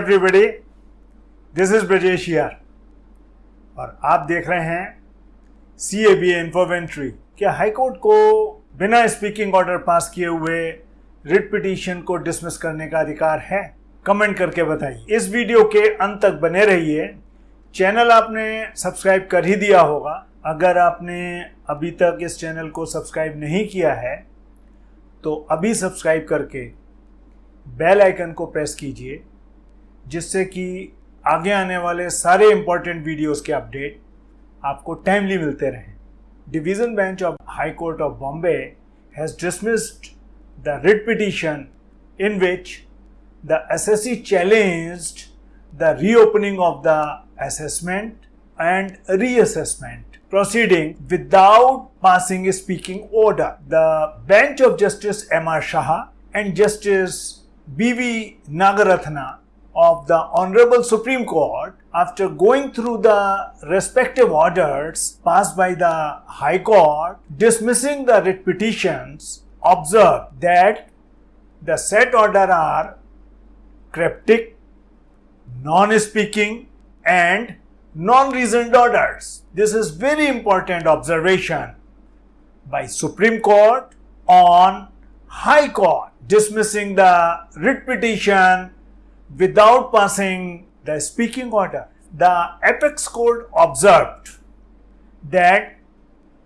Everybody this is Brajesh और आप देख रहे हैं सी ए बी इन्फोवेंट्री क्या हाईकोर्ट को बिना स्पीकिंग ऑर्डर पास किए हुए रिट पिटीशन को डिसमिस करने का अधिकार है? कमेंट करके बताइए। इस वीडियो के अंत तक बने रहिए। चैनल आपने सब्सक्राइब कर ही दिया होगा। अगर आपने अभी तक इस चैनल को सब्सक्राइब नहीं किया है तो अभी सब्सक्राइब करके बेल आइकन को प्रेस कीजिए, जिससे कि आगे आने वाले सारे इंपॉर्टेंट वीडियोस के अपडेट आपको टाइमली मिलते रहें division bench of high court of Bombay has dismissed the writ petition in which the SSC challenged the reopening of the assessment and reassessment proceeding without passing a speaking order. The bench of Justice M.R. Shah and Justice B.V. Nagarathna of the Honorable Supreme Court, after going through the respective orders passed by the High Court dismissing the writ petitions, observed that the said order are cryptic, non-speaking and non-reasoned orders. This is very important observation by Supreme Court on High Court dismissing the writ petition without passing the speaking order. The apex court observed that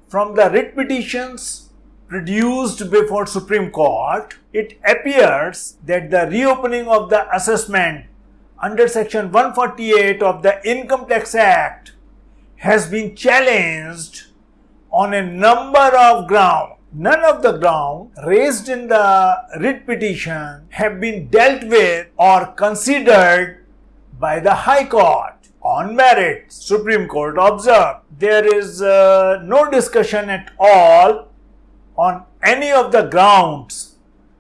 from the writ petitions produced before Supreme Court, it appears that the reopening of the assessment under section 148 of the Income Tax Act has been challenged on a number of grounds. None of the grounds raised in the writ petition have been dealt with or considered by the High Court. On merit, Supreme Court observed there is uh, no discussion at all on any of the grounds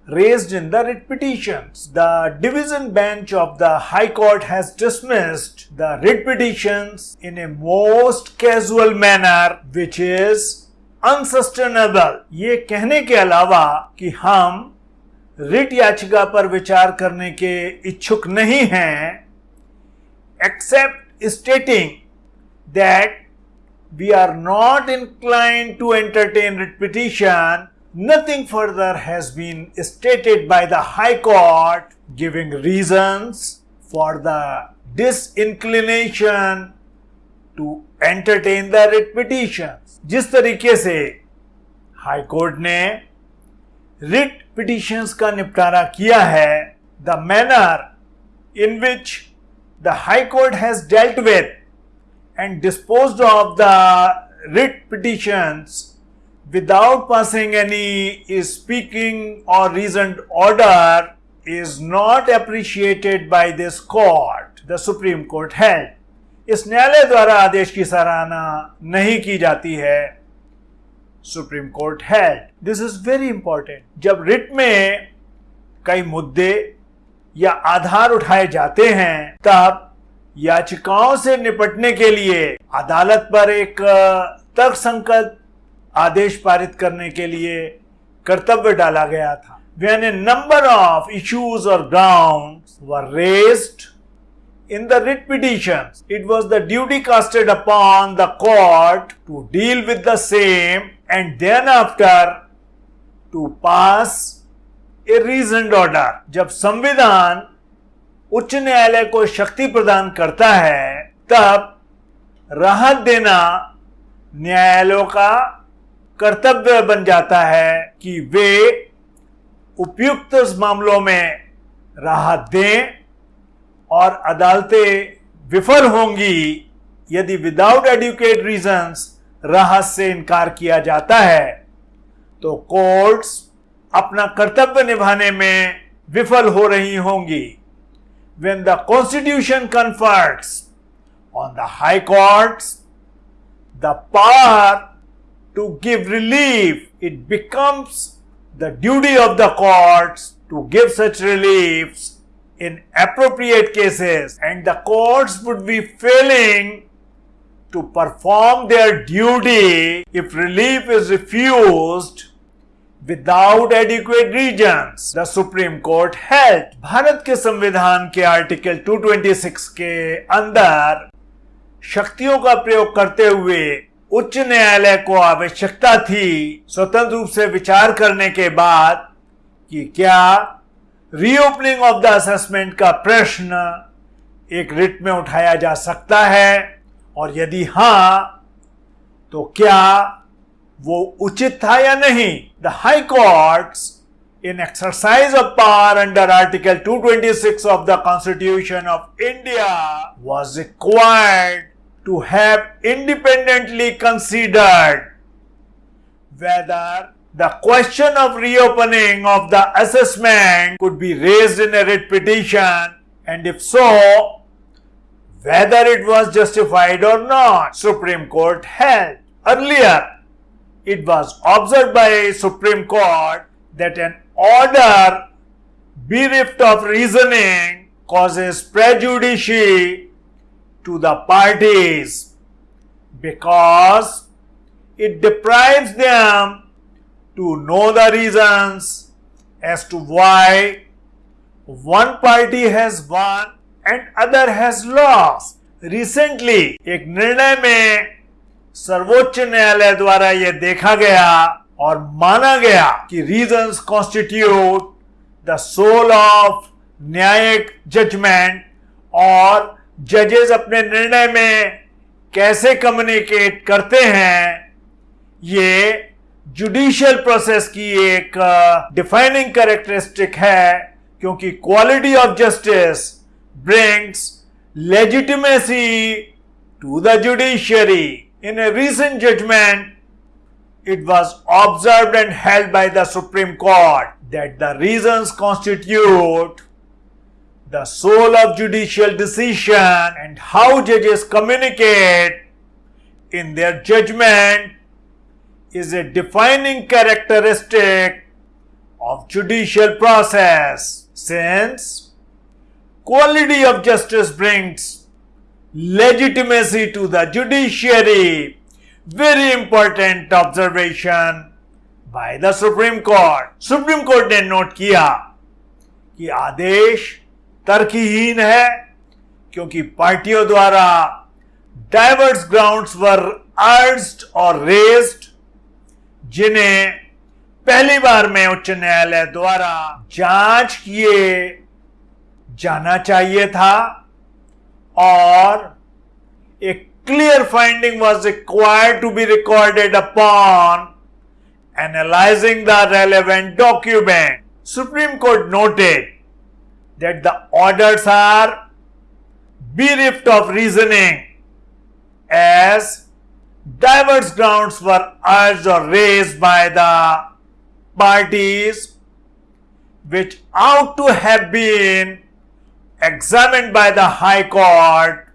raised in the writ petitions. The division bench of the High Court has dismissed the writ petitions in a most casual manner which is unsustainable. ये कहने के अलावा कि हम writ याचिका पर विचार करने के इच्छुक नहीं हैं except stating that we are not inclined to entertain writ petition Nothing further has been stated by the High Court giving reasons for the disinclination to entertain the writ petitions. जिस तरीके से हाई कोर्ट ने writ petitions का निपटारा किया है the manner in which The high court has dealt with and disposed of the writ petitions without passing any speaking or reasoned order is not appreciated by this court, the Supreme Court held. इस न्यायालय द्वारा आदेश की सराहना नहीं की जाती है supreme court held this is very important जब रिट में कई मुद्दे या आधार उठाए जाते हैं, तब याचिकाओं से निपटने के लिए अदालत पर एक तर्कसंकत आदेश पारित करने के लिए कर्तव्य डाला गया था। When a number of issues और ground were raised in the writ petition it was the duty casted upon the court to deal with the same and then after to pass a reasoned order. जब संविधान उच्च न्यायालय को शक्ति प्रदान करता है, तब राहत देना न्यायालयों का कर्तव्य बन जाता है कि वे उपयुक्त मामलों में राहत दें और अदालतें विफल होंगी यदि विदाउट एडुकेट रीजंस राहत से इनकार किया जाता है। तो कोर्ट्स अपना कर्तव्य निभाने में विफल हो रही होंगी when the constitution confers on the high courts the power to give relief, it becomes the duty of the courts to give such reliefs in appropriate cases, and the courts would be failing to perform their duty if relief is refused without adequate reasons. The Supreme Court held भारत के संविधान के article 226 के अंदर शक्तियों का प्रयोग करते हुए उच्च न्यायालय को आवश्यकता थी स्वतंत्र रूप से विचार करने के बाद कि क्या रीओपनिंग ऑफ़ द असेसमेंट का प्रश्न एक रिट में उठाया जा सकता है और यदि हाँ तो क्या वो उचित था या नहीं the high courts in exercise of power under Article 226 of the Constitution of India was required to have independently considered whether the question of reopening of the assessment could be raised in a writ petition and if so, whether it was justified or not. Supreme Court held. Earlier, it was observed by Supreme Court that an order bereft of reasoning causes prejudice to the parties because it deprives them to know the reasons as to why one party has won and other has lost. Recently, एक निर्णय में सर्वोच्च न्यायालय द्वारा यह देखा गया और माना गया कि reasons constitute the soul of न्यायिक जजमेंट और जजेस अपने निर्णय में कैसे कम्युनिकेट करते हैं, ये जुडिशियल प्रोसेस की एक डिफाइनिंग कैरेक्टरिस्टिक है, क्योंकि quality of justice brings legitimacy to the judiciary In a recent judgment, it was observed and held by the Supreme Court that the reasons constitute the soul of judicial decision and how judges communicate in their judgment is a defining characteristic of judicial process since quality of justice brings legitimacy to the judiciary. Very important observation by the Supreme Court. Supreme Court ने note किया कि आदेश तर्कहीन है क्योंकि पार्टियों द्वारा diverse grounds were urged और रेस्ड जिन्हें पहली बार में उच्च न्यायालय द्वारा जाँच किए जाना चाहिए था or a clear finding was required to be recorded upon analyzing the relevant document. Supreme Court noted that the orders are bereft of reasoning as diverse grounds were urged or raised by the parties which ought to have been examined by the High Court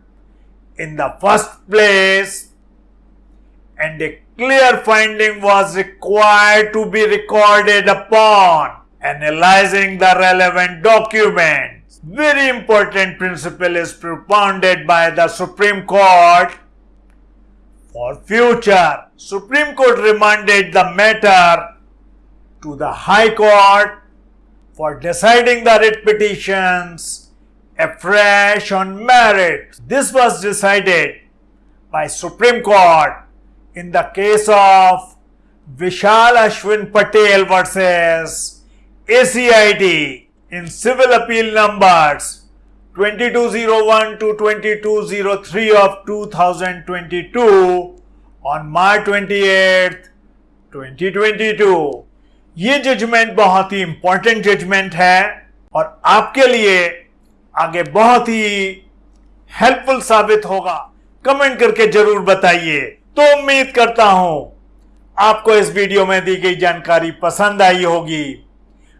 in the first place and a clear finding was required to be recorded upon analyzing the relevant documents. Very important principle is propounded by the Supreme Court for future. Supreme Court remanded the matter to the High Court for deciding the writ petitions afresh on merit. This was decided by Supreme Court in the case of Vishal Ashwin Patel versus ACID in civil appeal numbers 2201 to 2203 of 2022 on March 28, 2022. ये judgement बहुत ही important judgement है और आपके लिए आगे बहुत ही helpful साबित होगा। कमेंट करके ज़रूर बताइए। तो उम्मीद करता हूँ, आपको इस वीडियो में दी गई जानकारी पसंद आई होगी।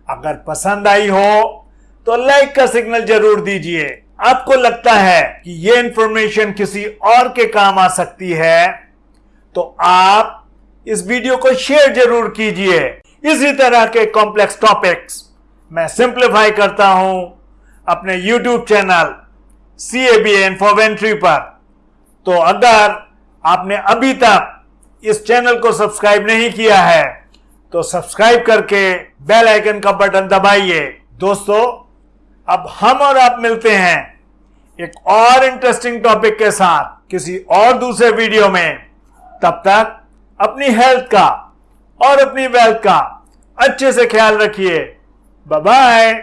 अगर पसंद आई हो तो लाइक का सिग्नल ज़रूर दीजिए। आपको लगता है कि यह इंफॉर्मेशन किसी और के काम आ सकती है तो आप इस वीडियो को शेयर ज़रूर कीजिए। इसी तरह के कॉम्प्लेक्स टॉपिक्स मैं सिंप्लीफाई करता हूँ। अपने YouTube channel C A B Infoventry पर। तो अगर आपने अभी तक इस चैनल को सब्सक्राइब नहीं किया है तो सब्सक्राइब करके बेल आइकन का बटन दबाइए। दोस्तों, अब हम और आप मिलते हैं एक और इंटरेस्टिंग टॉपिक के साथ किसी और दूसरे वीडियो में। तब तक अपनी हेल्थ का और अपनी वेल्थ का अच्छे से ख्याल रखिए। बाय